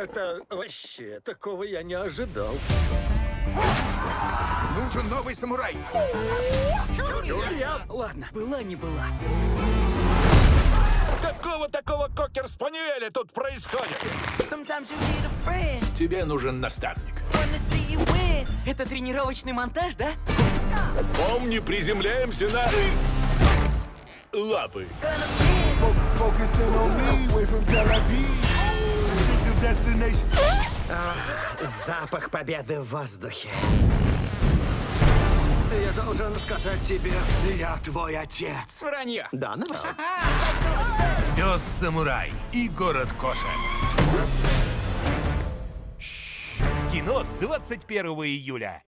Это вообще, такого я не ожидал. Нужен новый самурай. Я... Ладно, была не была. Какого такого кокер-спаниеля тут происходит? Тебе нужен наставник. Это тренировочный монтаж, да? Помни, приземляемся на... Лапы. Запах победы в воздухе. Я должен сказать тебе, я твой отец. Вранье. Да, наврал. Пес-самурай и город кошек. Кино с 21 июля.